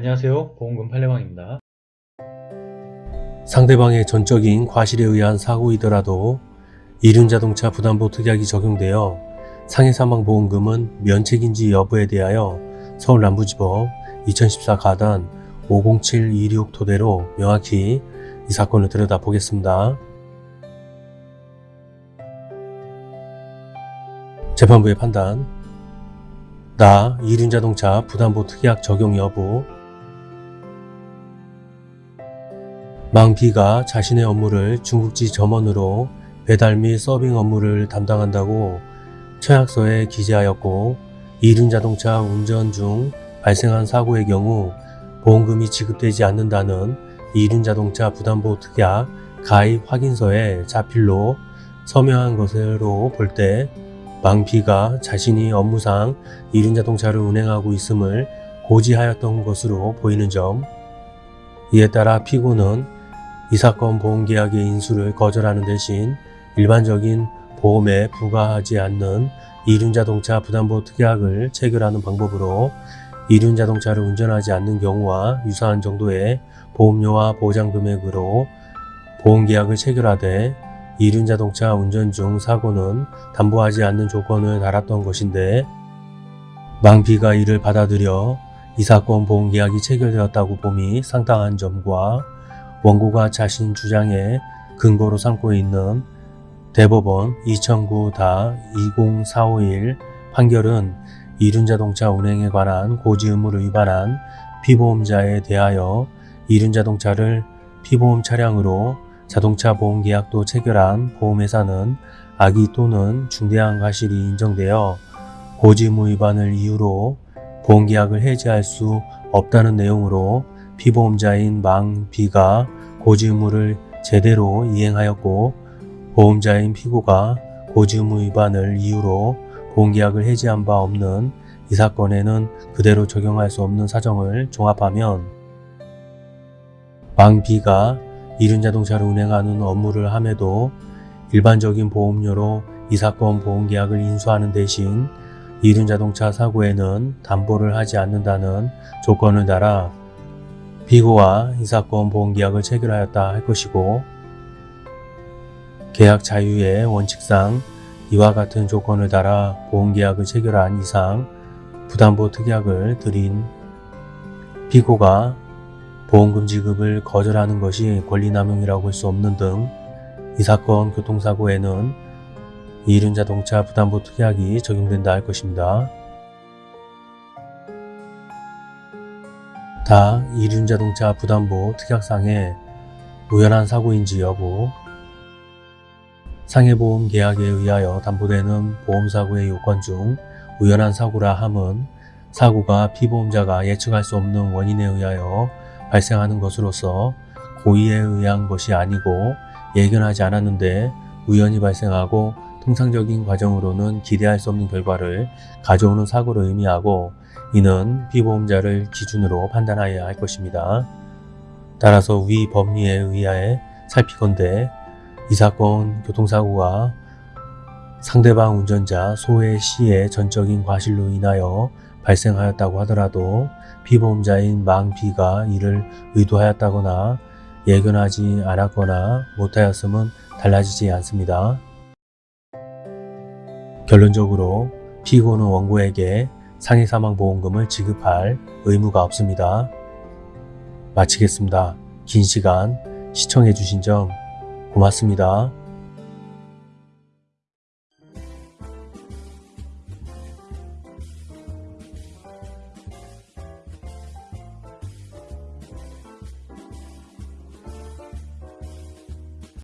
안녕하세요 보험금 팔례방입니다. 상대방의 전적인 과실에 의한 사고이더라도 이륜자동차 부담보 특약이 적용되어 상해사망보험금은 면책인지 여부에 대하여 서울남부지법 2014 가단 50726 토대로 명확히 이 사건을 들여다보겠습니다. 재판부의 판단 나 이륜자동차 부담보 특약 적용 여부 망비가 자신의 업무를 중국지 점원으로 배달 및 서빙 업무를 담당한다고 처약서에 기재하였고 이륜자동차 운전 중 발생한 사고의 경우 보험금이 지급되지 않는다는 이륜자동차 부담보 특약 가입 확인서에 자필로 서명한 것으로 볼 때 망피가 자신이 업무상 이륜자동차를 운행하고 있음을 고지하였던 것으로 보이는 점. 이에 따라 피고는 이 사건 보험계약의 인수를 거절하는 대신 일반적인 보험에 부과하지 않는 이륜자동차 부담보 특약을 체결하는 방법으로 이륜자동차를 운전하지 않는 경우와 유사한 정도의 보험료와 보장금액으로 보험계약을 체결하되 이륜자동차 운전 중 사고는 담보하지 않는 조건을 달았던 것인데 망피가 이를 받아들여 이 사건 보험계약이 체결되었다고 봄이 상당한 점과 원고가 자신 주장에 근거로 삼고 있는 대법원 2009-20451 판결은 이륜자동차 운행에 관한 고지 의무를 위반한 피보험자에 대하여 이륜자동차를 피보험 차량으로 자동차 보험 계약도 체결한 보험회사는 악의 또는 중대한 과실이 인정되어 고지 의무 위반을 이유로 보험계약을 해지할 수 없다는 내용으로 피보험자인 망 B가 고지 의무를 제대로 이행하였고 보험자인 피고가 고지 의무 위반을 이유로 보험계약을 해지한 바 없는 이 사건에는 그대로 적용할 수 없는 사정을 종합하면 망 B가 이륜자동차를 운행하는 업무를 함에도 일반적인 보험료로 이 사건 보험계약을 인수하는 대신 이륜자동차 사고에는 담보를 하지 않는다는 조건을 달아 피고와 이 사건 보험계약을 체결하였다 할 것이고 계약 자유의 원칙상 이와 같은 조건을 달아 보험계약을 체결한 이상 부담보 특약을 드린 피고가 보험금 지급을 거절하는 것이 권리남용이라고 할 수 없는 등 이 사건 교통사고에는 이륜자동차 부담보 특약이 적용된다 할 것입니다. 다 이륜자동차 부담보 특약상의 우연한 사고인지 여부. 상해보험 계약에 의하여 담보되는 보험사고의 요건 중 우연한 사고라 함은 사고가 피보험자가 예측할 수 없는 원인에 의하여 발생하는 것으로서 고의에 의한 것이 아니고 예견하지 않았는데 우연히 발생하고 통상적인 과정으로는 기대할 수 없는 결과를 가져오는 사고를 의미하고 이는 피보험자를 기준으로 판단하여야 할 것입니다. 따라서 위 법리에 의하여 살피건대 이 사건 교통사고가 상대방 운전자 소의 씨의 전적인 과실로 인하여 발생하였다고 하더라도 피보험자인 망 B가 이를 의도하였다거나 예견하지 않았거나 못하였음은 달라지지 않습니다. 결론적으로 피고는 원고에게 상해사망보험금을 지급할 의무가 없습니다. 마치겠습니다. 긴 시간 시청해주신 점 고맙습니다.